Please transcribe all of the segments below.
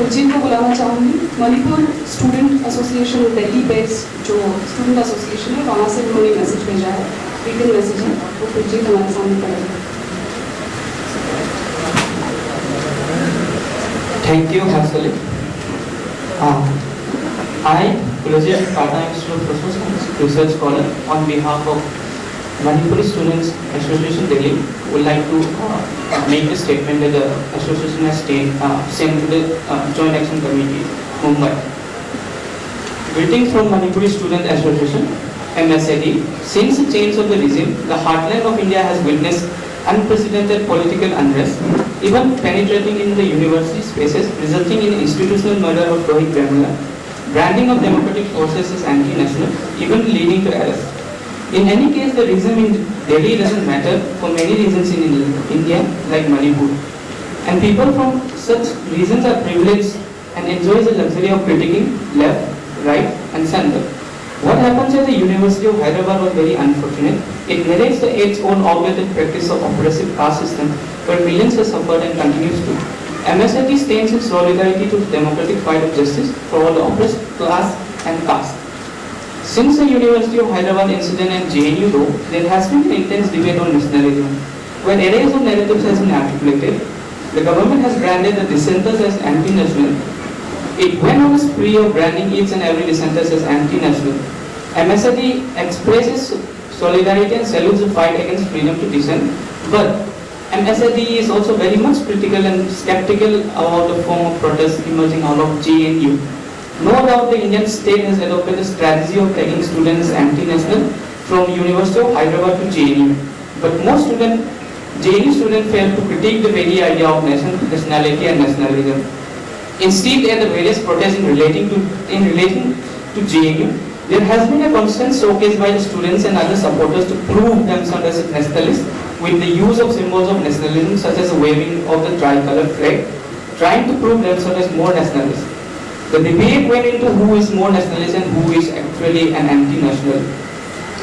खुर्जीन को बुलाना चाहूँगी। Manipur student association Delhi based जो स्टूडेंट एसोसिएशन है वहाँ से उन्होंने मैसेज भेजा है। रिटर्न मैसेज है। वो खुर्जीन हमारे सामने पड़ेगा you, Hansali. Uh, I, Kulajit Tata Science Research Scholar, on behalf of Manipuri Students Association Delhi, would like to uh, make a statement that the association has stayed, uh, sent to the uh, Joint Action Committee, Mumbai. Greetings from Manipuri Student Association, MSAD. Since the change of the regime, the heartland of India has witnessed unprecedented political unrest, even penetrating in the university spaces, resulting in institutional murder of Rohit Vemula, branding of democratic forces as anti-national, even leading to arrest. In any case, the reason in Delhi doesn't matter for many reasons in India, like Manipur. And people from such reasons are privileged and enjoy the luxury of critiquing left, right, and center. What happens at the University of Hyderabad was very unfortunate. It narrates the own outdated practice of oppressive caste system where millions have suffered and continues to. MSAD stands in solidarity to the democratic fight of justice for all the oppressed class and caste. Since the University of Hyderabad incident and JNU though, there has been an intense debate on nationalism. When arrays of narratives has been articulated, the government has branded the dissenters as anti-national it went on a spree of branding each and every dissenter as anti-national. MSAD expresses solidarity and salutes the fight against freedom to dissent, but MSAD is also very much critical and skeptical about the form of protest emerging out of JNU. No doubt the Indian state has adopted the strategy of taking students anti-national from University of Hyderabad to JNU. But most student, JNU students fail to critique the very idea of nation, nationality and nationalism. Instead, at the various protests in relating to in relating to JNU, there has been a constant showcase by the students and other supporters to prove themselves as nationalists with the use of symbols of nationalism such as waving of the tricolour flag, trying to prove themselves as more nationalists. The debate went into who is more nationalist and who is actually an anti-national.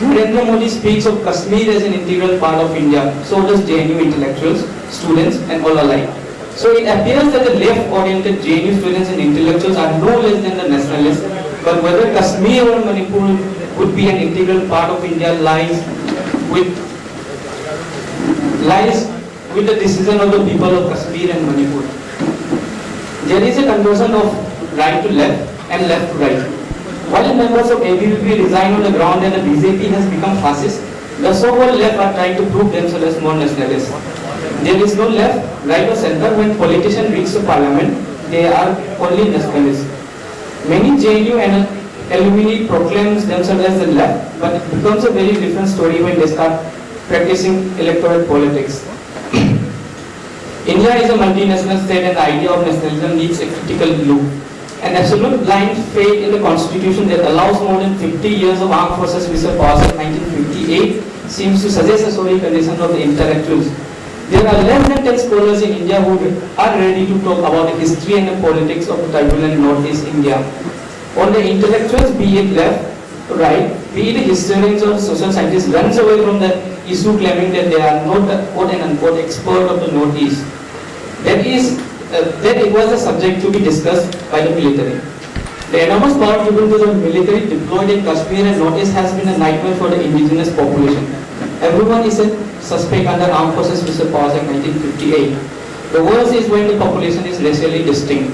Narendra Modi speaks of Kashmir as an integral part of India, so does JNU intellectuals, students and all alike. So it appears that the left-oriented JNU students and intellectuals are no less than the nationalists, but whether Kashmir or Manipur would be an integral part of India lies with lies with the decision of the people of Kashmir and Manipur. There is a conversion of right to left and left to right. While members of ABVP resign on the ground and the BJP has become fascist, the so-called left are trying to prove themselves as more nationalists. There is no left, right or center when politicians reach the parliament, they are only nationalists. Many JNU and alumni proclaims themselves as the left, but it becomes a very different story when they start practicing electoral politics. India is a multinational state and the idea of nationalism needs a critical look. An absolute blind faith in the constitution that allows more than 50 years of armed forces were passed in 1958 seems to suggest a sorry condition of the intellectuals. There are less than 10 scholars in India who are ready to talk about the history and the politics of the turbulent Northeast India. On the intellectuals, be it left, right, be it historians or social scientists, runs away from the issue claiming that they are not the quote and unquote expert of the Northeast. That is, uh, that it was a subject to be discussed by the military. The enormous power given to the military deployed in Kashmir and Northeast has been a nightmare for the indigenous population. Everyone is a suspect under armed forces passed in 1958. The worst is when the population is racially distinct.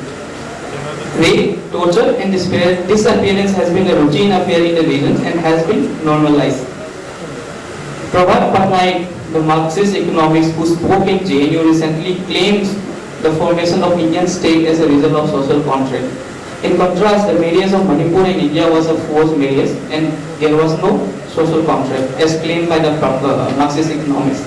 Rape, torture and despair, disappearance has been a routine affair in the region and has been normalized. Prabhat Patnaik, the Marxist economist who spoke in JNU recently claims the formation of Indian state as a result of social contract. In contrast, the marriage of Manipur in India was a forced marriage and there was no social contract as claimed by the uh, Marxist economist.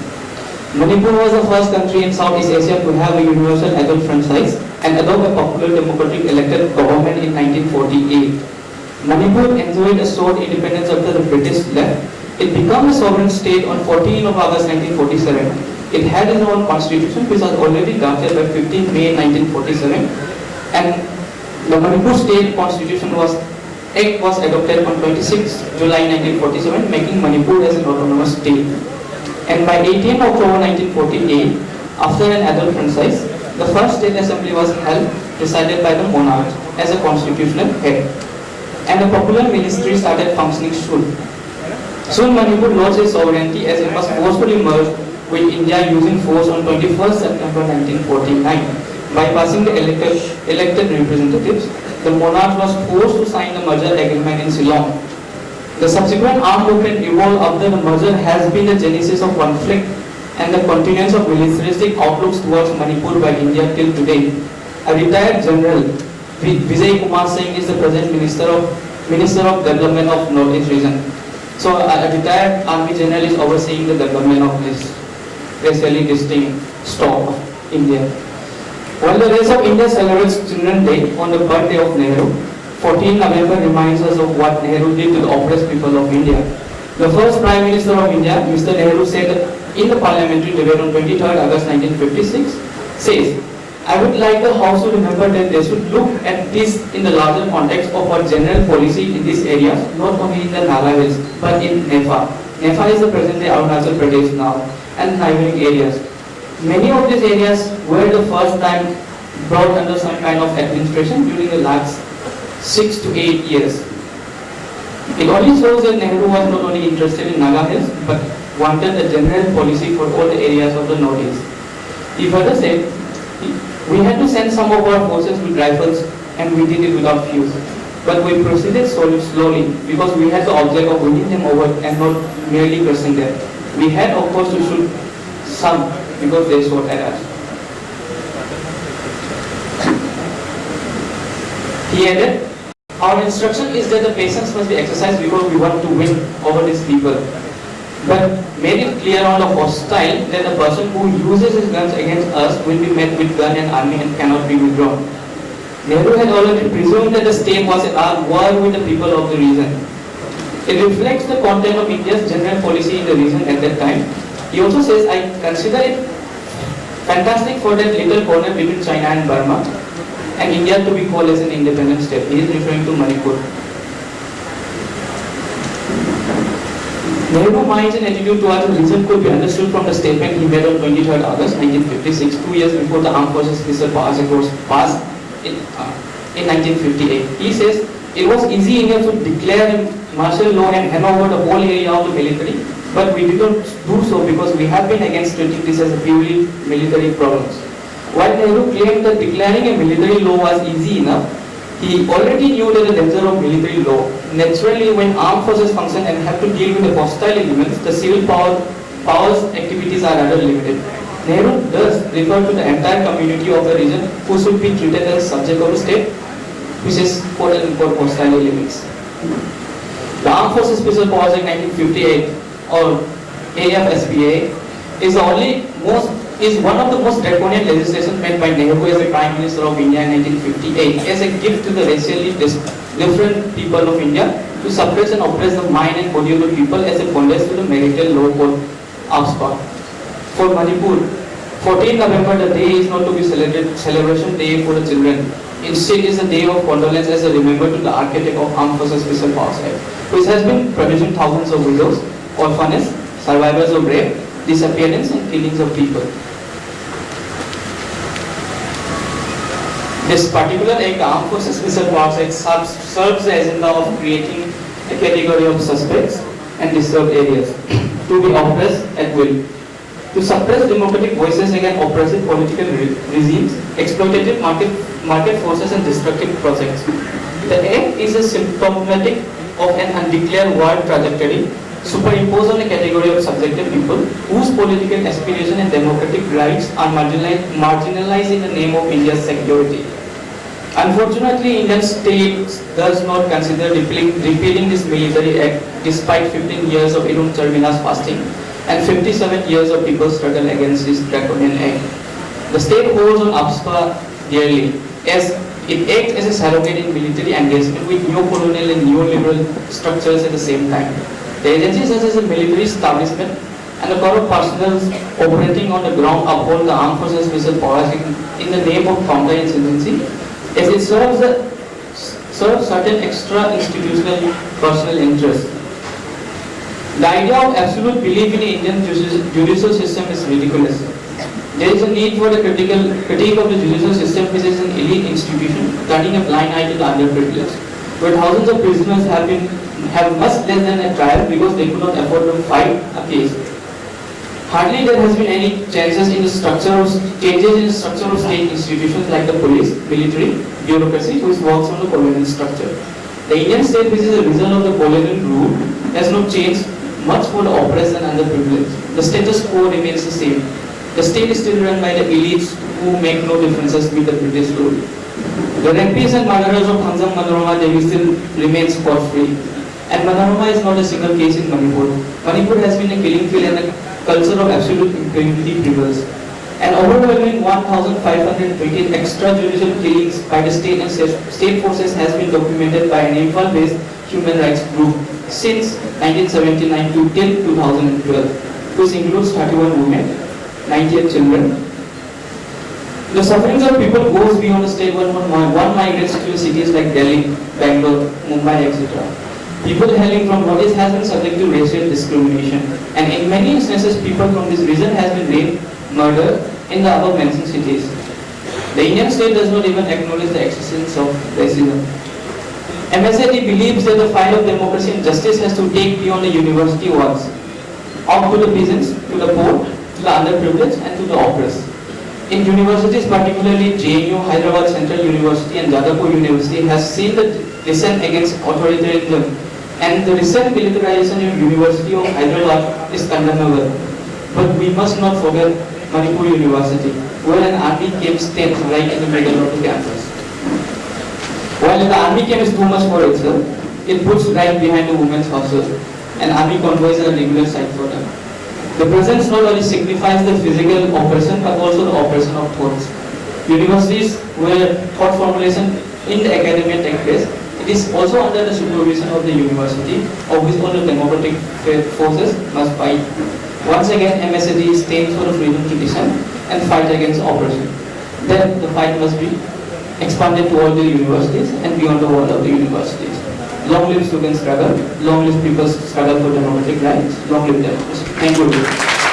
Manipur was the first country in Southeast Asia to have a universal adult franchise and adopt a popular democratic elected government in 1948. Manipur enjoyed a short independence after the British left. It became a sovereign state on 14 of August 1947. It had its own constitution which was already drafted by 15 May 1947 and the Manipur state constitution was Act was adopted on 26 July 1947 making Manipur as an autonomous state. And by 18 October 1948, after an adult franchise, the first state assembly was held presided by the monarch as a constitutional head. And a popular ministry started functioning soon. Soon Manipur lost its sovereignty as it was forcefully merged with India using force on 21st September 1949. Bypassing the elected, elected representatives, the monarch was forced to sign the merger agreement in Shillong. The subsequent armed movement evolved after the merger has been the genesis of conflict and the continuance of militaristic outlooks towards Manipur by India till today. A retired general, Vijay Kumar Singh is the present Minister of Minister of Development of Northeast region. So a retired army general is overseeing the development of this racially distinct stock of India. While the rest of India celebrates Children's Day on the birthday of Nehru, 14 November reminds us of what Nehru did to the oppressed people of India. The first Prime Minister of India, Mr. Nehru, said in the parliamentary debate on 23rd August 1956, says, I would like the House to remember that they should look at this in the larger context of our general policy in these areas, not only in the Naga Hills, but in NEFA. NEFA is the present day Arunachal Pradesh now, and neighboring areas. Many of these areas were the first time brought under some kind of administration during the last six to eight years. It only shows that Nehru was not only interested in Naga Hills, but wanted a general policy for all the areas of the Northeast. He further said, we had to send some of our forces with rifles and we did it without fuse. But we proceeded slowly, slowly because we had the object of winning them over and not merely crushing them. We had of course to shoot some because they shot at us. He added, our instruction is that the patience must be exercised because we want to win over these people. But made it clear on the hostile that the person who uses his guns against us will be met with gun and army and cannot be withdrawn. Nehru had already presumed that the state was at war with the people of the region. It reflects the content of India's general policy in the region at that time. He also says, I consider it fantastic for that little corner between China and Burma and India to be called as an independent state. He is referring to Manipur. Nehru minds and attitude towards the region could be understood from the statement he made on 23rd August 1956, two years before the Armed Forces Act was passed in, uh, in 1958. He says, it was easy enough to declare martial law and hand over the whole area of the military, but we did not do so because we have been against treating this as a purely military problems. While Nehru claimed that declaring a military law was easy enough, he already knew that the danger of military law. Naturally, when armed forces function and have to deal with the hostile elements, the civil power, powers activities are rather limited. Nehru does refer to the entire community of the region who should be treated as subject of the state, which is quote unquote hostile elements. The Armed Forces Special Act 1958 or AFSPA is the only most is one of the most draconian legislation made by Nehru as the Prime Minister of India in 1958 as a gift to the racially different people of India to suppress and oppress the mind and body of the people as a bondage to the marital law called AFSPA. For Manipur, 14 November, the day is not to be celebrated celebration day for the children. Instead, is a day of condolence as a remember to the architect of Armed Forces Special Powers Act, which has been producing thousands of widows, orphans, survivors of rape, disappearance and killings of people. This particular act, Armed Forces Special Powers Act, serves, serves the agenda of creating a category of suspects and disturbed areas to be oppressed at will. To suppress democratic voices against oppressive political re- regimes, exploitative market, market forces and destructive projects. The act is a symptomatic of an undeclared war trajectory superimposed on a category of subjective people whose political aspiration and democratic rights are marginalized, in the name of India's security. Unfortunately, Indian state does not consider repealing, repealing this military act despite 15 years of Irom Sharmila's fasting and 57 years of people's struggle against this draconian act. The state holds on AFSPA dearly as it acts as a surrogate in military engagement with neo-colonial and neoliberal structures at the same time. The agency such as the military establishment and the corrupt personnel operating on the ground uphold the armed forces special powers in, the name of counterinsurgency as it serves, serves certain extra institutional personal interests. The idea of absolute belief in the Indian judicial system is ridiculous. There is a need for the critical critique of the judicial system which is an elite institution turning a blind eye to the underprivileged. Where thousands of prisoners have been have much less than a trial because they could not afford to fight a case. Hardly there has been any changes in the structure of changes in the structure of state institutions like the police, military, bureaucracy, which works on the colonial structure. The Indian state, which is a result of the colonial rule, has not changed much for the oppressed and underprivileged. The status quo remains the same. The state is still run by the elites who make no differences with the British rule. The rapists and murderers of Thangjam Manorama Devi still remain scot-free. And Manorama is not a single case in Manipur. Manipur has been a killing field and a culture of absolute impunity prevails. An overwhelming 1,520 extrajudicial killings by the state and state forces has been documented by an Imphal-based human rights group since 1979 to till 2012, which includes 31 women, 98 children. The sufferings of people goes beyond the state one, one, one migrates to cities like Delhi, Bangalore, Mumbai, etc. People hailing from what is has been subject to racial discrimination and in many instances people from this region has been raped, murdered in the above mentioned cities. The Indian state does not even acknowledge the existence of racism. MSAD believes that the fight of democracy and justice has to take beyond the university walls, up to the peasants, to the poor, to the underprivileged and to the oppressed. In universities, particularly JNU, Hyderabad Central University and Jadavpur University has seen the dissent against authoritarianism and the recent militarization of University of Hyderabad is condemnable. But we must not forget Manipur University, where an army camp stands right in the middle of the campus. While the army camp is too much for itself, it puts right behind the women's hostel, and army convoys are a regular sight for them. The presence not only signifies the physical oppression, but also the oppression of thoughts. Universities where thought formulation in the academia takes place, it is also under the supervision of the university, of which all the democratic forces must fight. Once again, MSAD stands for the freedom to dissent and fight against oppression. Then the fight must be expanded to all the universities and beyond the wall of the universities. Long live student struggle, long live people's struggle for democratic rights, long live democracy. Thank you.